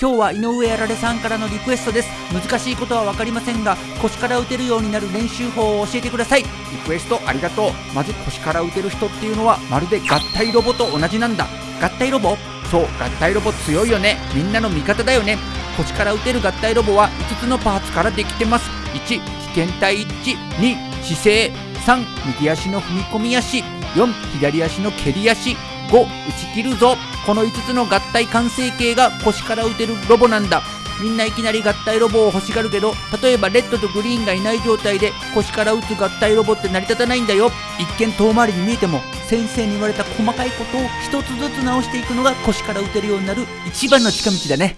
今日は井上やられさんからのリクエストです。難しいことは分かりませんが腰から打てるようになる練習法を教えてください。リクエストありがとう。まず腰から打てる人っていうのはまるで合体ロボと同じなんだ。合体ロボ？そう合体ロボ強いよね。みんなの味方だよね。腰から打てる合体ロボは5つのパーツからできてます。1危険体一致2姿勢。3右足の踏み込み足。4左足の蹴り足5打ち切るぞ。この5つの合体完成形が腰から打てるロボなんだ。みんないきなり合体ロボを欲しがるけど例えばレッドとグリーンがいない状態で腰から打つ合体ロボって成り立たないんだよ。一見遠回りに見えても先生に言われた細かいことを1つずつ直していくのが腰から打てるようになる一番の近道だね。